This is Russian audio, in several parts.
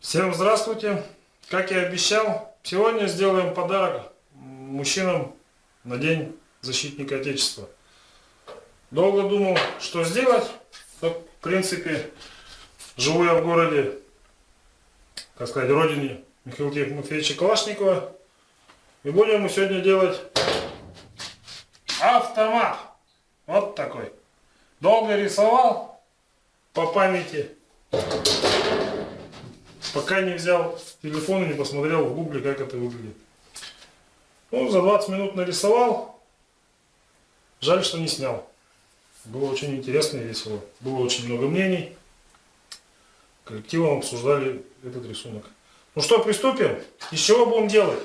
Всем здравствуйте! Как я обещал, сегодня сделаем подарок мужчинам на День Защитника Отечества. Долго думал, что сделать. Но, в принципе, живу я в городе, так сказать, родине Михаила Тимофеевича Калашникова. И будем мы сегодня делать автомат. Вот такой. Долго рисовал по памяти. Пока не взял телефон и не посмотрел в гугле, как это выглядит. Ну, за 20 минут нарисовал. Жаль, что не снял. Было очень интересно и весело. Было очень много мнений. Коллективом обсуждали этот рисунок. Ну что, приступим? Из чего будем делать?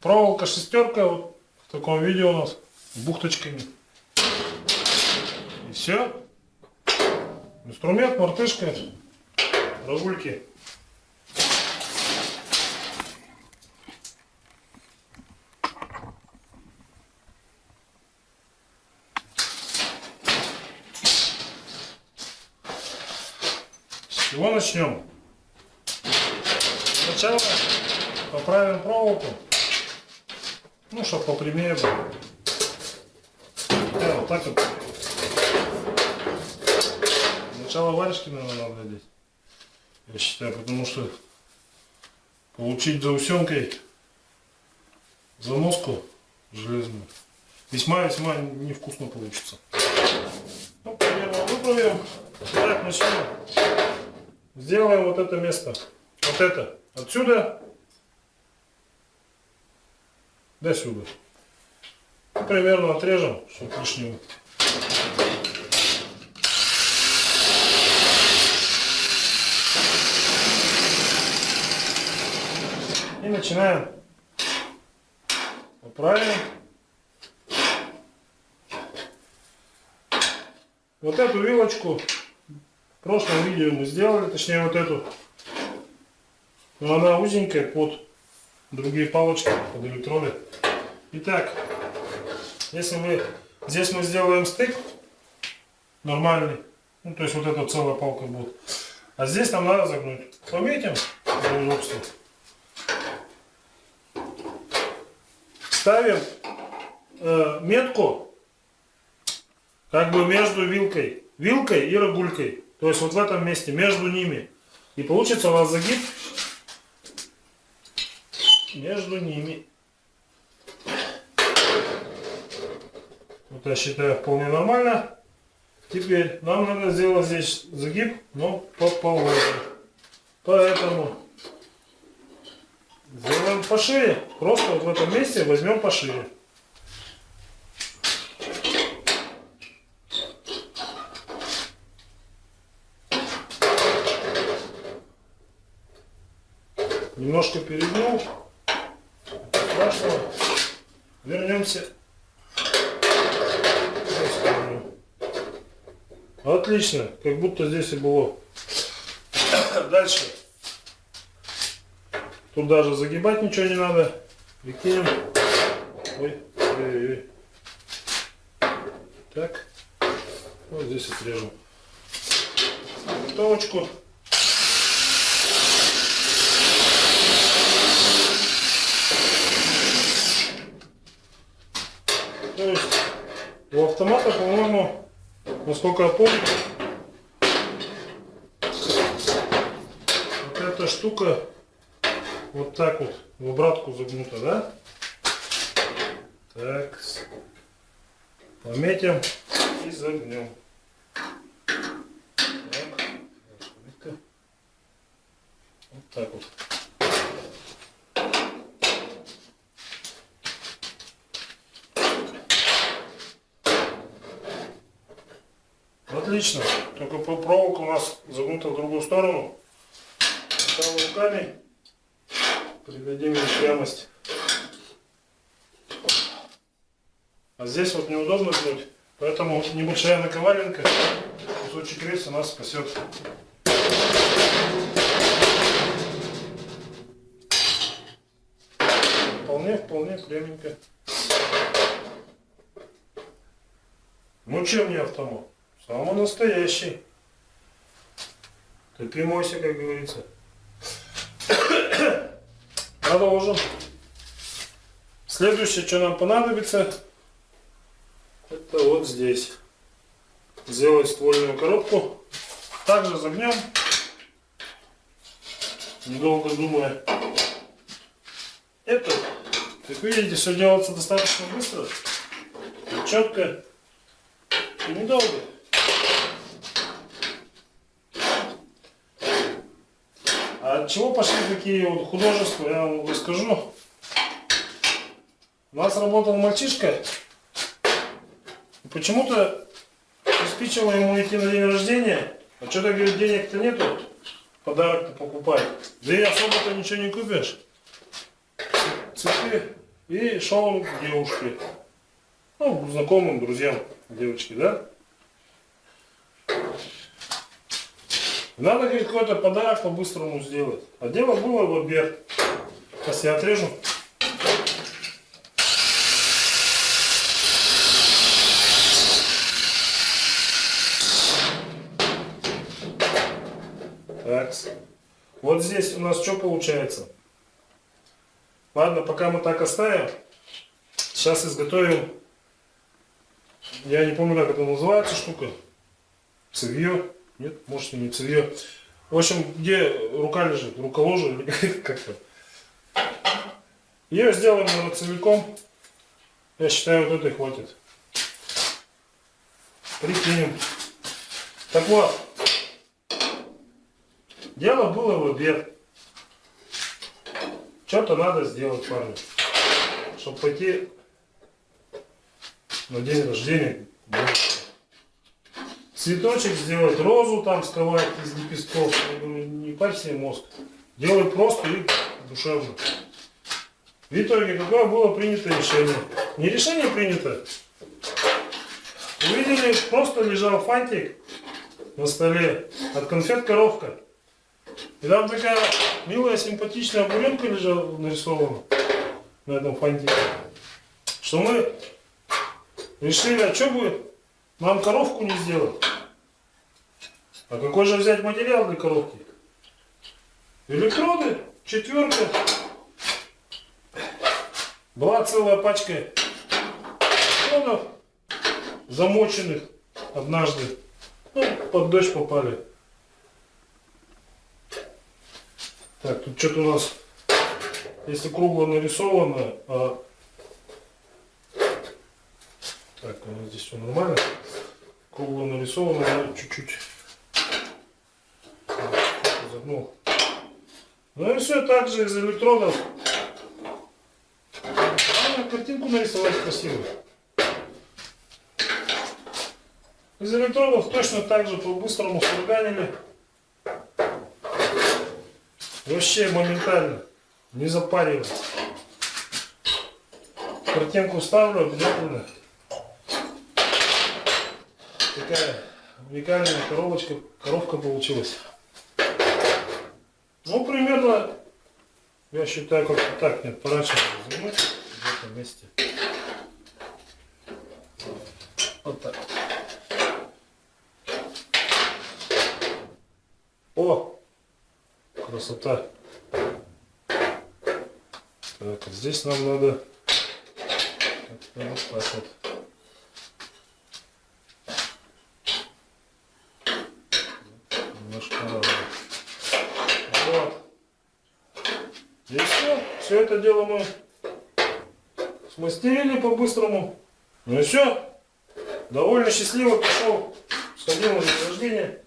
Проволока шестерка, вот в таком виде у нас, бухточками. И все. Инструмент, мартышка, рогульки. С чего начнем? Сначала поправим проволоку. Ну, чтобы попрямее было. Да, вот так вот. Сначала варежки, наверное, надо одеть. Я считаю, потому что получить заусенкой заноску железную весьма-весьма невкусно получится. Ну, примерно выправим. Так, начнем. Сделаем вот это место. Вот это. Отсюда до сюда. Ну, примерно отрежем, чтобы лишнего. Начинаем. Поправим. Вот эту вилочку в прошлом видео мы сделали, точнее вот эту. Но она узенькая под другие палочки, под электроды. Итак, если мы здесь мы сделаем стык нормальный, ну то есть вот эта целая палка будет, а здесь нам надо загнуть. Пометим для удобства. Ставим э, метку как бы между вилкой, вилкой и рогулькой. То есть вот в этом месте, между ними. И получится у нас загиб между ними. Вот я считаю вполне нормально. Теперь нам надо сделать здесь загиб, но по половине. Поэтому сделаем пошире. Просто вот в этом месте возьмем пошире. Немножко перегнул страшного. Вернемся. Отлично, как будто здесь и было. Дальше. Тут даже загибать ничего не надо. Прикинем. Ой, ой, ой. Так. Вот здесь отрежем. Готовочку. То есть у автомата, по-моему, насколько я помню, вот эта штука вот так вот в обратку загнута, да? Так, пометим и загнем. Так. Вот так вот. Отлично. Только проволока у нас загнута в другую сторону. Там руками придадим ей прямость. А здесь вот неудобно гнуть, поэтому небольшая наковаленка, кусочек рельса нас спасет. Вполне, вполне пряменько. Ну чем не автомат? Самый настоящий. Терпи, мойся, как говорится. Продолжим. Следующее, что нам понадобится, это вот здесь. Сделать ствольную коробку. Также загнем. Недолго думая. Это, как видите, все делается достаточно быстро, четко и недолго. А от чего пошли такие вот художества, я вам расскажу. У нас работал мальчишка, почему-то приспичило ему идти на день рождения, а что-то, говорит, денег-то нету, подарок-то покупать. Да и особо-то ничего не купишь. Цветы. И шел к девушке. Ну, знакомым, друзьям девочки, да? Надо, говорит, какой-то подарок по-быстрому сделать. А дело было в обед. Сейчас я отрежу. Так. Вот здесь у нас что получается? Ладно, пока мы так оставим. Сейчас изготовим. Я не помню, как это называется штука. Цевье. Нет, может не цевье. В общем, где рука лежит? Руколожа или как-то. Ее сделаем наверное, целиком. Я считаю, вот этой хватит. Прикинем. Так вот. Дело было в обед. Что-то надо сделать, парни. Чтобы пойти на день рождения. Цветочек сделать, розу там сковать из лепестков. Я говорю, не парь себе мозг. Делай просто и душевно. В итоге, какое было принято решение? Не решение принято. Увидели, просто лежал фантик на столе от конфет коровка. И там такая милая, симпатичная буренка лежала нарисована на этом фантике. Что мы решили, а что бы нам коровку не сделать? А какой же взять материал для коробки? Электроды, четверка. Была целая пачка электродов, замоченных однажды. Ну, под дождь попали. Так, тут что-то у нас, если кругло нарисовано, а... так, у нас здесь все нормально. Кругло нарисовано, чуть-чуть загнул. Ну и все так же из электродов. А, картинку нарисовать красиво. Из электродов точно так же по-быстрому сварганили. Вообще моментально. Не запаривать. Картинку ставлю обязательно. Такая уникальная коробочка, коробка получилась. Ну, примерно, я считаю, как-то так нет, поворачивать занимать в этом месте. Вот так. О! Красота. Так, здесь нам надо вот так вот. Немножко надо. Вот. И все. Все это дело мы смастерили по-быстрому. Ну и все. Довольно счастливо пошел. Сходил на день рождения.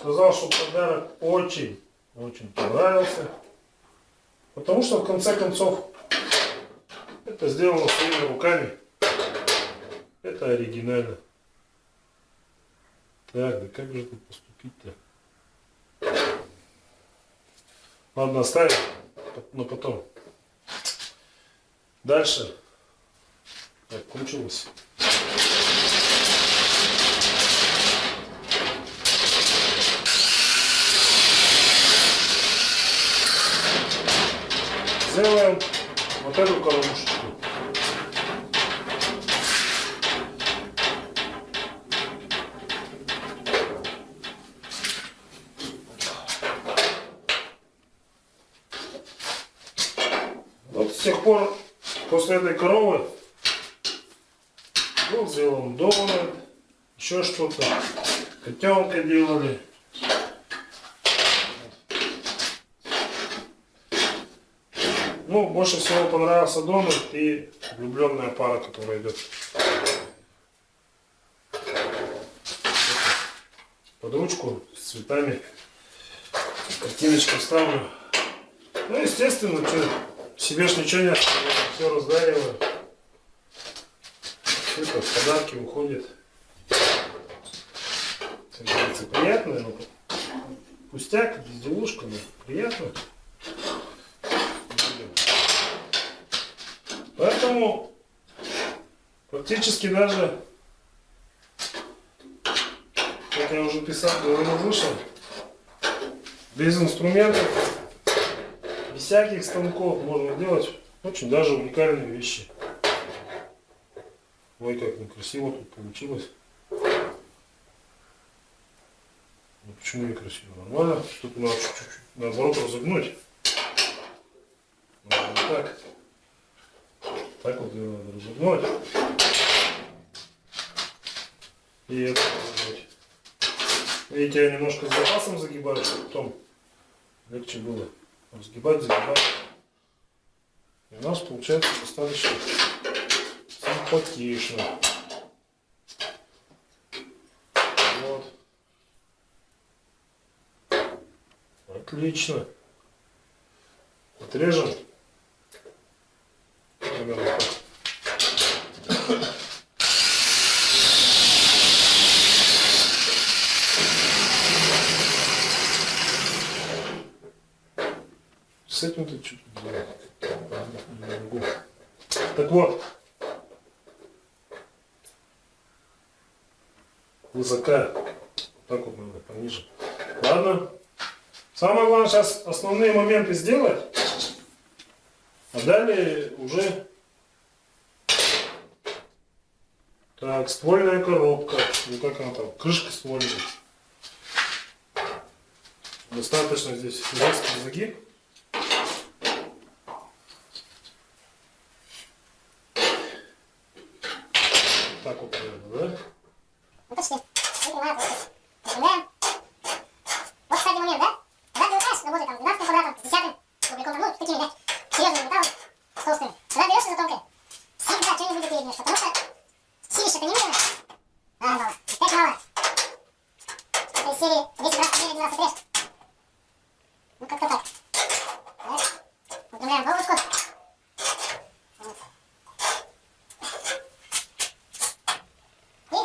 Сказал, что подарок очень очень понравился. Потому что в конце концов это сделано своими руками. Это оригинально. Так, да как же тут поступить-то? Ладно, оставим, но потом. Дальше. Так, кончилось. сделаем вот эту коробочку. Пор, после этой коровы, был сделан донор, еще что-то. Котенка делали. Ну, больше всего понравился донор и влюбленная пара, которая идет. Под ручку с цветами. Картиночку вставлю. Ну, естественно, что, себе ж ничего не оставляю, все раздариваю. Это в подарки уходит. Говорится, приятно, но пустяк, безделушка, но приятно. Поэтому практически даже, как я уже писал, говорил выше, без инструментов, без всяких станков можно делать очень даже уникальные вещи. Ой, как некрасиво тут получилось. Ну, почему некрасиво? Нормально. Тут надо чуть-чуть наоборот разогнуть. Вот так. Так вот ее надо разогнуть. И это разогнуть. Видите, я немножко с запасом загибаю, чтобы потом легче было разгибать, загибать. И у нас получается достаточно симпатично. Вот. Отлично. Отрежем. Примерно так. Этим-то что-то делать. Не могу. Так вот. Высока. Так вот надо, пониже. Ладно. Самое главное сейчас основные моменты сделать. А далее уже так, ствольная коробка. Ну как она там? Крышка ствольная. Достаточно здесь жесткий загиб. Так вот, наверное, да? Ну, почти. Выпрямляем, выпрямляем. Вот, кстати, момент, да? Когда ты укажешь, работает там 12 квадратом, с 10 кубиком, там, ну, такими, да, серьезными металлами, с толстыми. Когда берешь за тонкое, всегда что-нибудь переднешь, потому что силище ты не видно. А, мало. Опять мало. Это из серии 10 раз победы 12 режь. Ну, как-то так. Да? Выпрямляем головушку. Вот. И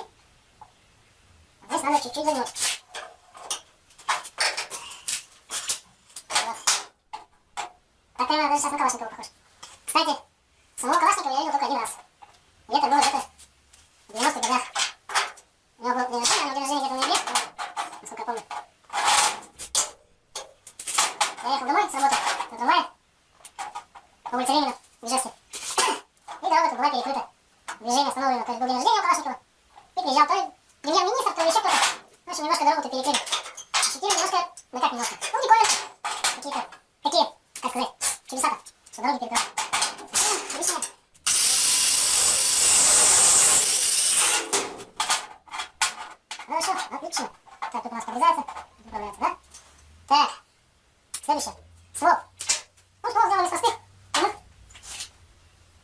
Здесь надо чуть-чуть загнуть. Вот. Так прямо даже сейчас на Калашникова похож. Кстати, самого Калашникова я видел только один раз. И это было где-то в 90-х годах. У него был день рождения, но день рождения где-то в ноябре, ну, насколько я помню. Я ехал домой с работы на трамвае по улице Ленина в Ижевске. И дорога тут была перекрыта. Движение остановлено. То есть был день рождения у Калашникова. И приезжал то ли премьер-министр, то ли еще кто-то. В общем, немножко дорогу-то перекрыли. Ощутили немножко, ну как немножко, ну прикольно. Какие-то, такие, как сказать, чудеса-то, что дороги перекрывают. Ну, Отлично. Хорошо, отлично. Так, тут у нас подрезается, тут управляется, да? Так, следующее. Своп. Ну, ствол сделан из простых. Угу.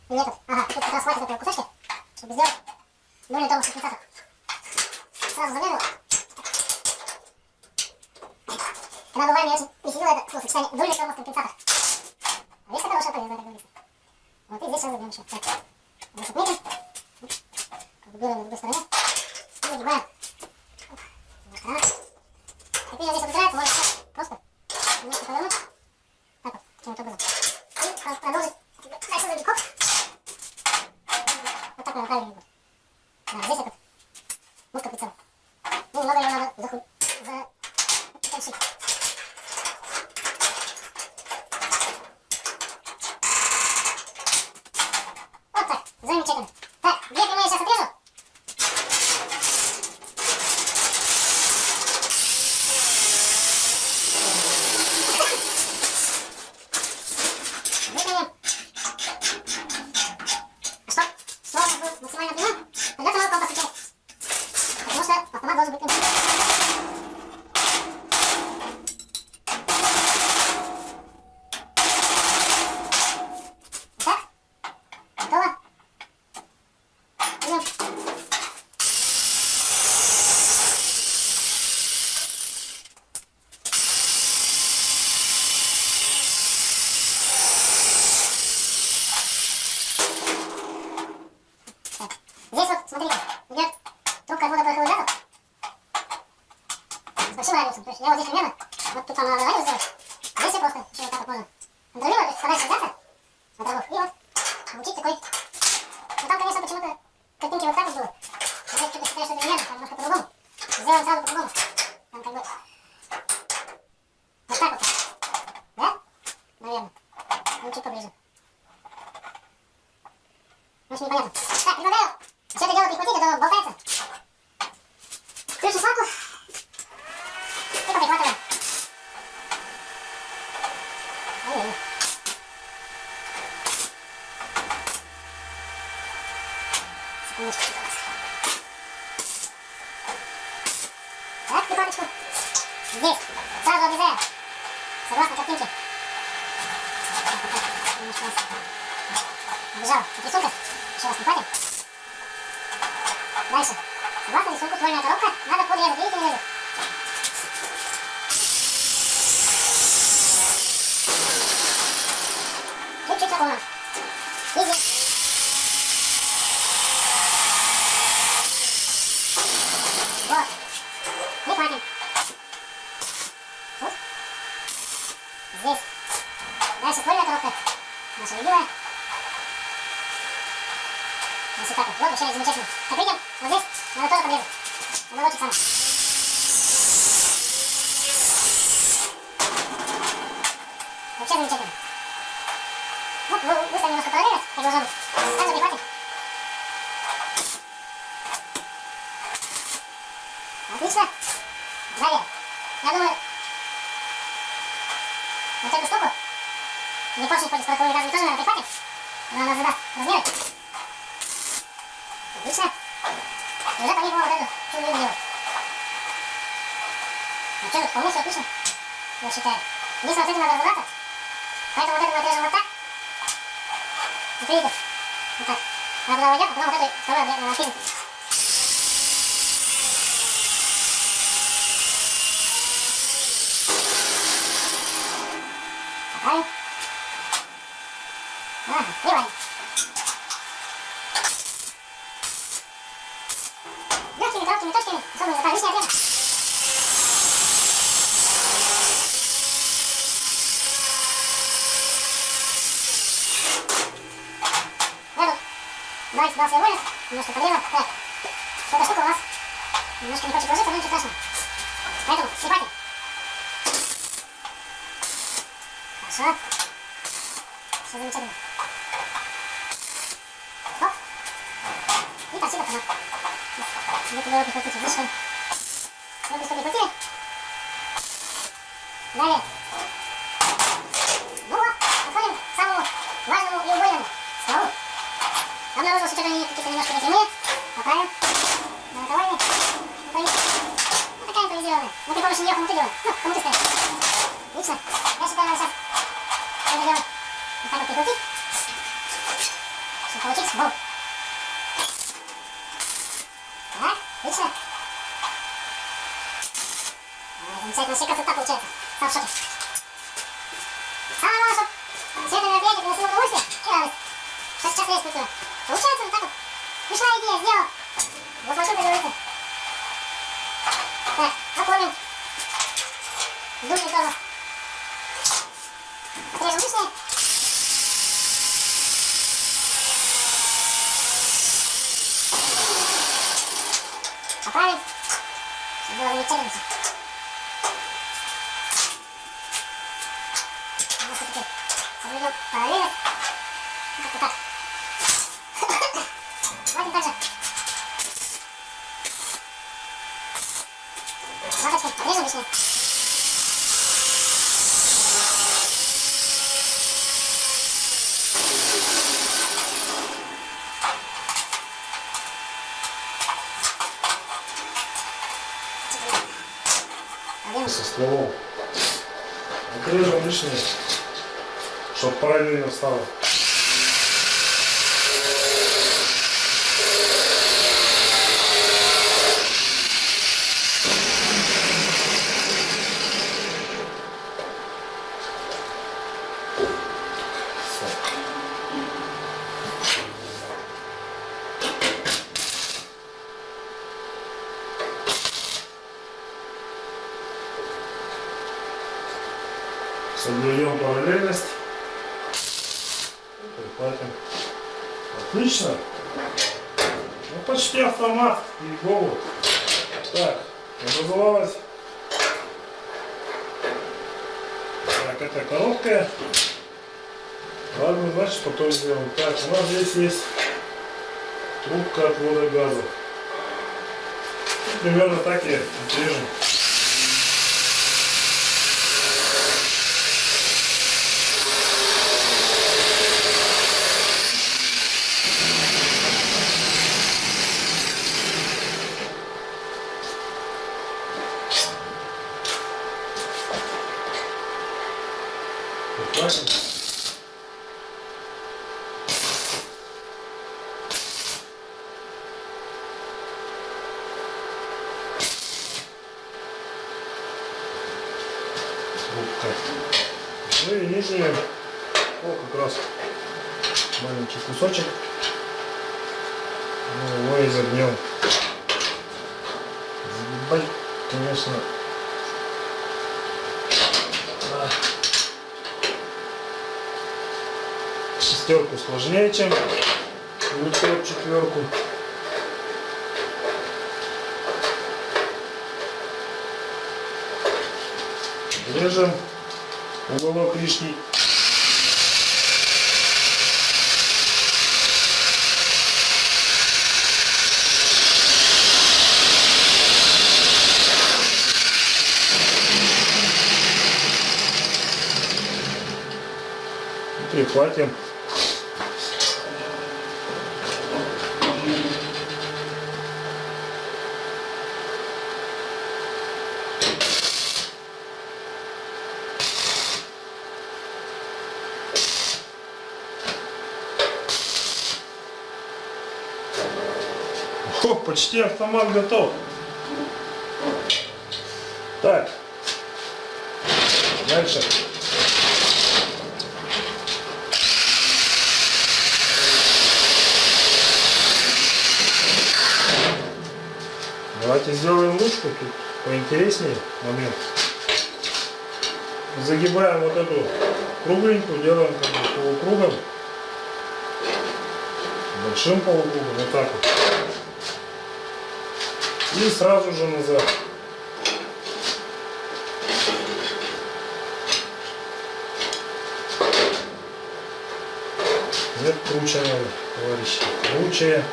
И этот, ага, тут как раз хватит этого кусочка, чтобы сделать более тонкий компенсатор. Сразу замерил. Когда бывает, я очень не сидела это словосочетание дульный тормоз компенсатор. А вещь хорошая, полезная, так говорится. Вот и здесь сейчас забьем еще. Так, здесь отметим. Как бы на другой стороне. И загибаем. Вот так. Теперь здесь обыграется, можно И варим. Легкими короткими точками, особо не лишняя отрежем. Эту давайте дал свой вылез, немножко подрезал. Так, эта штука у нас немножко не хочет ложиться, но ничего страшного. Поэтому прихватим. Хорошо. Все замечательно. Готово. Вот туда вот прихватите, вышли. Все быстро прихватили. Далее. Ну вот, подходим к самому важному и убойному стволу. Обнаружил, что они какие-то немножко непрямые. Поправим. На наковальне. Ну, такая импровизированная. Мы при помощи нее хомуты делаем. Ну, хомуты ставим. Отлично. Я считаю, надо сейчас это дело вот так вот прикрутить. Чтобы получился болт. Так, отлично. А, Замечательно, вообще красота получается. Сам в шоке. Самое главное, чтобы все это мероприятие приносило удовольствие и радость. Что сейчас есть культура. Получается вот так вот. Пришла идея, сделал. Воплощен, как говорится. Так, оформим. Дульный тормоз. Отрежем лишнее. Поправим. Чтобы было замечательно. Создаем параллельность. Прихватим. Отлично. Ну, почти автомат. И голову. Так, образовалась. Так, это короткая. Ладно, значит потом сделаем. Так, у нас здесь есть трубка отвода газа. Примерно так и отрежем. Прихватим. трубка. Ну и нижнюю, о, как раз маленький кусочек. Мы его изогнем. Загибать, конечно, а, шестерку сложнее, чем четверку. Режем уголок лишний. Прихватим. О, почти автомат готов. Так. Дальше. Давайте сделаем ручку тут поинтереснее момент. Загибаем вот эту кругленькую, делаем как бы полукругом. Большим полукругом, вот так вот. И сразу же назад. Нет, круче товарищи. Круче.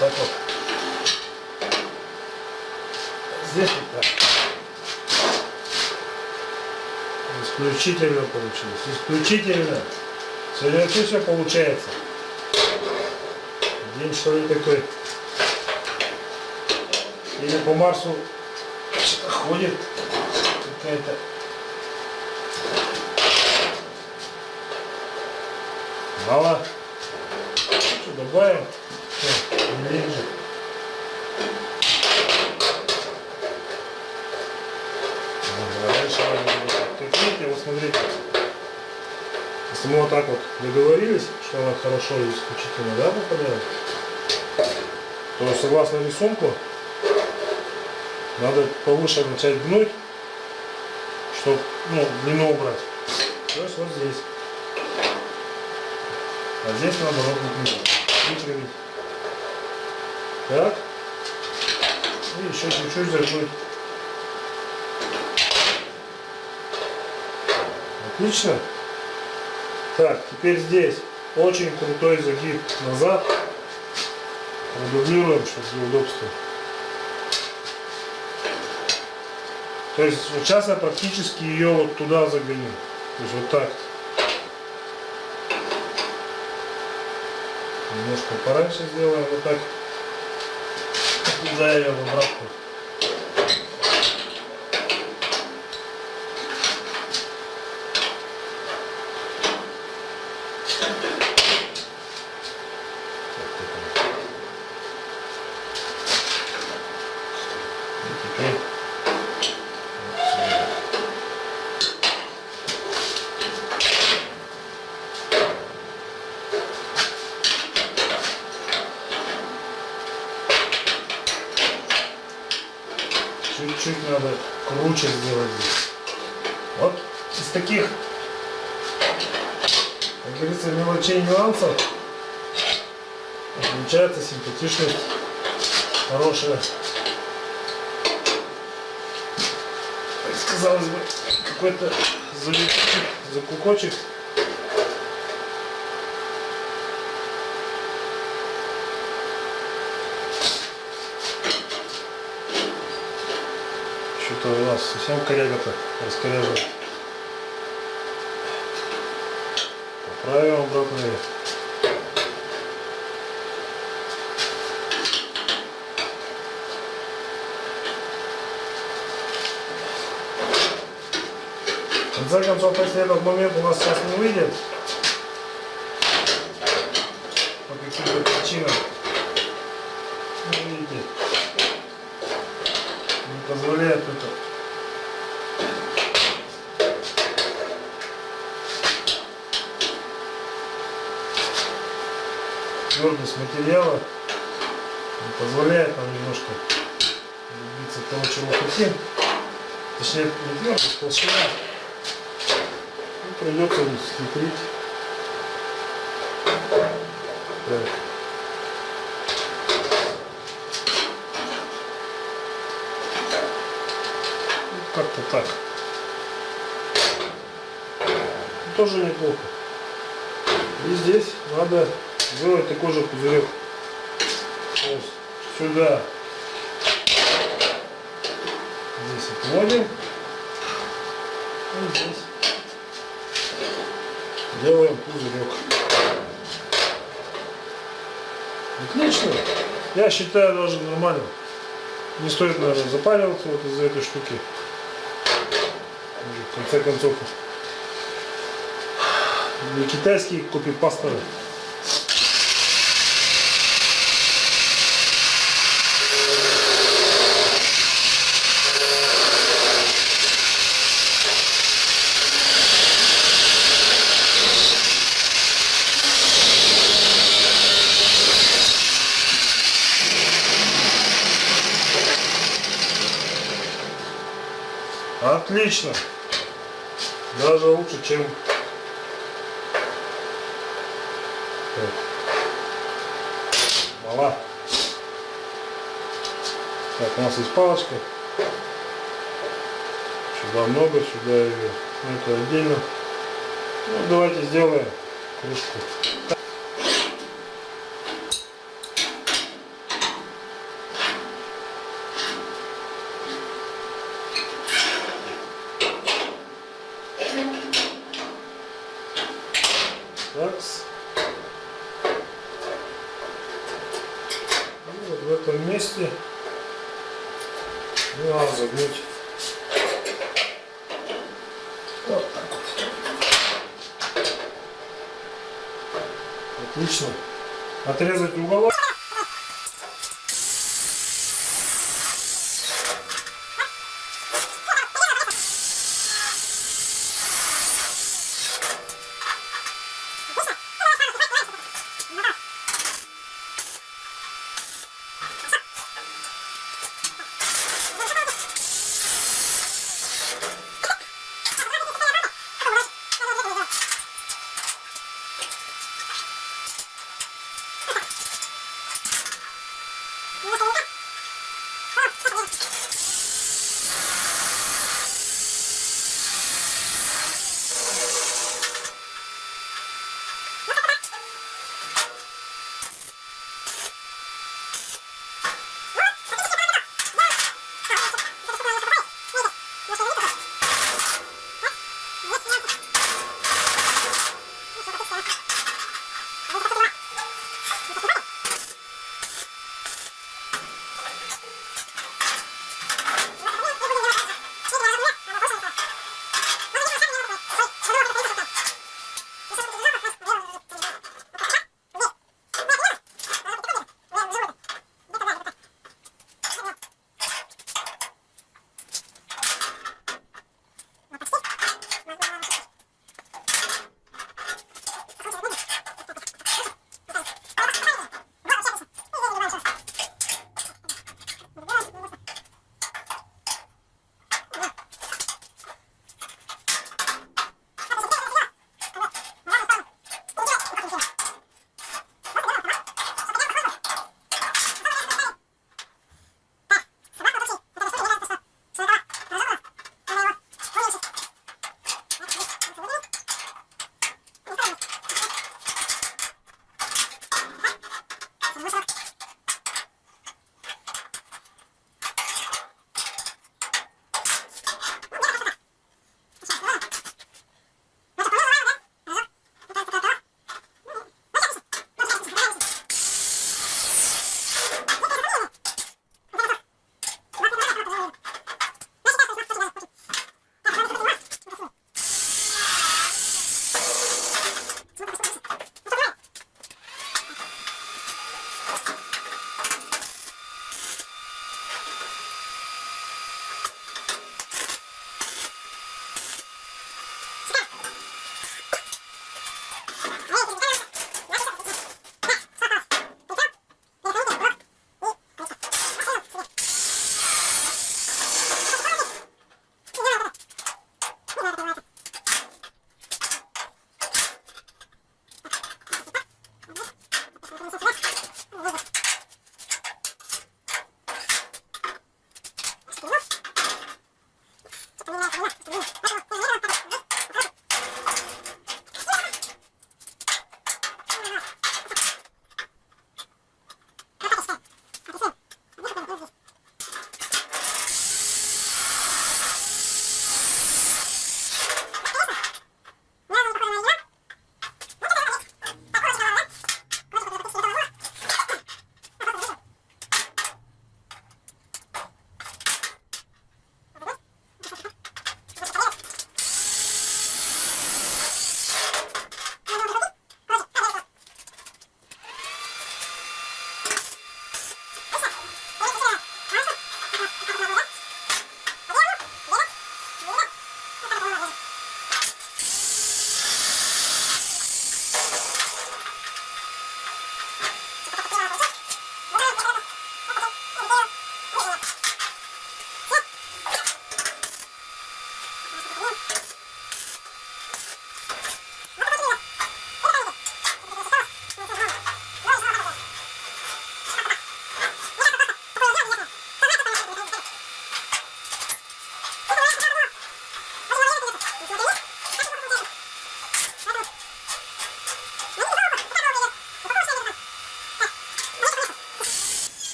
Так вот. Здесь вот так. Исключительно получилось. Исключительно. Сегодня все получается. День что ли такой. Или по Марсу ходит какая-то. Мало. Что, добавим? Не лежит. Ага, дальше надо вот видите, вот смотрите. Если мы вот так вот договорились, что она хорошо и исключительно да, попадает, то согласно рисунку надо повыше начать гнуть, чтобы ну, длину убрать. То есть вот здесь. А здесь наоборот. Выпрямить. Так. И еще чуть-чуть загнуть. Отлично. Так, теперь здесь очень крутой загиб назад. Продублируем, чтобы для удобства. То есть вот сейчас я практически ее вот туда загоню. То есть вот так. Немножко пораньше сделаем вот так. Туда ее в обратку. И теперь Чуть-чуть надо круче сделать здесь. Вот. из таких, как говорится, мелочей нюансов получается. То есть, казалось бы, какой-то залетчик, закукочек. Что-то у нас совсем коряга-то раскоряжен. Поправим обратно. В конце концов, если этот момент у нас сейчас не выйдет, по каким-то причинам, ну, видите, не позволяет это. Твердость материала позволяет нам немножко добиться того, чего хотим. Точнее, не твердость, толщина. Ну, придется схитрить. Так. Ну, Как-то так. Тоже неплохо. И здесь надо сделать такой же пузырек. Вот сюда. Здесь отводим. И здесь делаем пузырек. Отлично. Я считаю даже нормально. Не стоит, наверное, запариваться вот из-за этой штуки. В конце концов, не китайские копипастеры. Отлично. Даже лучше, чем... Так. Так, у нас есть палочка. Сюда много, сюда ее. Ну, это отдельно. Ну, давайте сделаем кружку.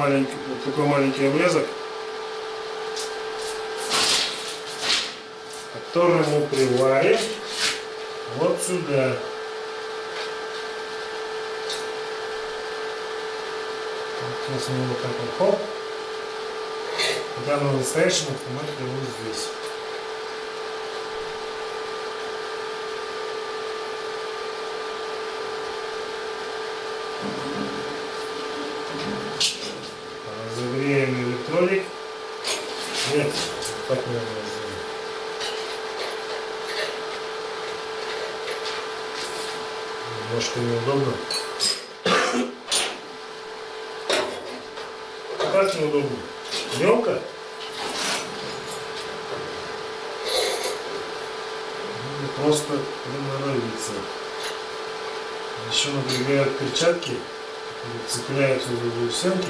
Маленькая, вот такой маленький обрезок, который мы приварим вот сюда. Сейчас мы вот так вот хоп. Когда на настоящем автомате его здесь. Разогреем электролик. Нет, так не надо разогреть. Немножко неудобно. Как неудобно? Мелко? Ну, Просто приноровиться. Еще напрягают перчатки, цепляются за стенки.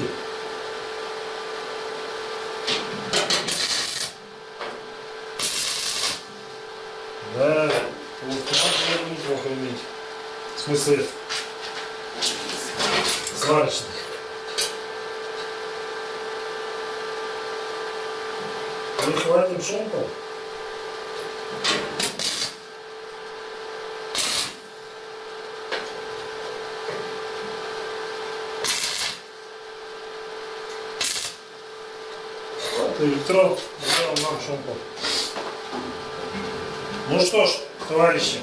Да, полуавтомат неплохо иметь. В смысле, сварочный. Шумку. Вот электрод сделал нам шумку. Ну что ж, товарищи,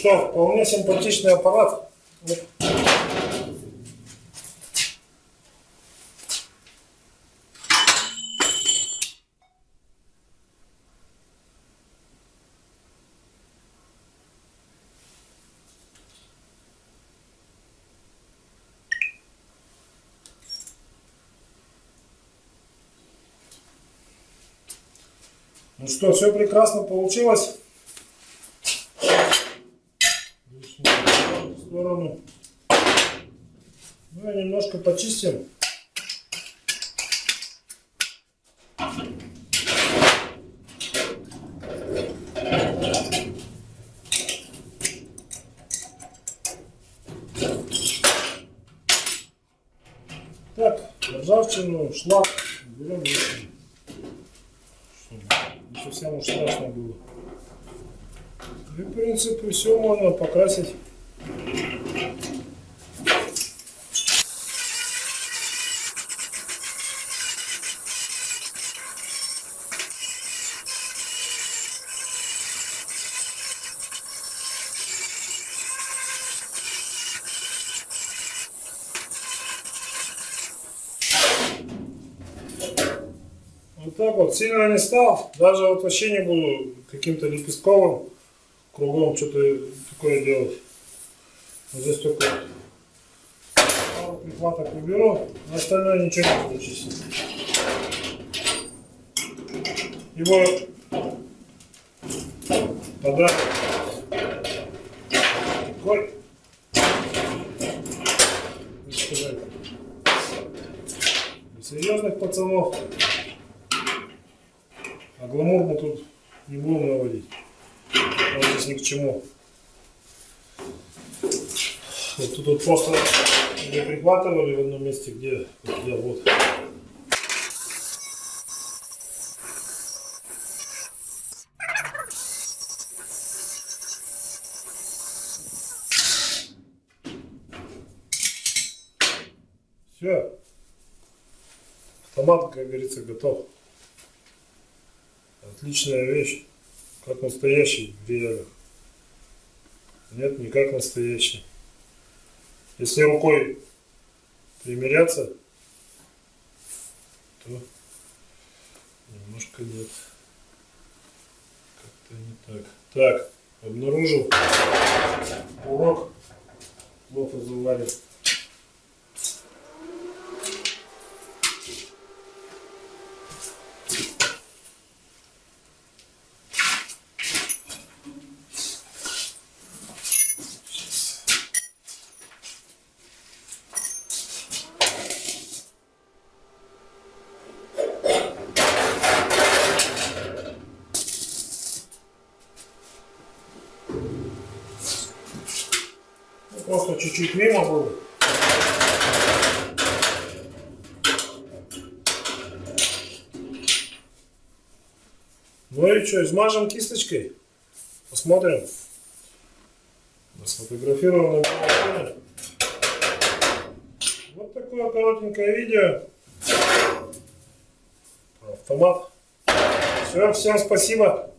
что, вполне симпатичный аппарат. Ну что, все прекрасно получилось. В сторону. Ну и немножко почистим. Так, ржавчину, шлак берем совсем уж страшно было. И, в принципе, все можно покрасить. Так вот, сильно не стал, даже вот вообще не буду каким-то лепестковым кругом что-то такое делать. Вот здесь только пару прихваток уберу, а остальное ничего не чистить. Его подарок такой, как сказать, для серьезных пацанов. А гламур мы тут не будем наводить. Он здесь ни к чему. Вот тут просто не прихватывали в одном месте, где, где вот. Все. Автомат, как говорится, готов. Отличная вещь, как настоящий в. Нет, не как настоящий. Если рукой примеряться, то немножко нет. Как-то не так. Так, обнаружил урок. Плохо заварен. Ну, Просто чуть-чуть мимо было. Ну и что, измажем кисточкой. Посмотрим. Телефоне. Вот такое коротенькое видео. Автомат. Все, всем спасибо.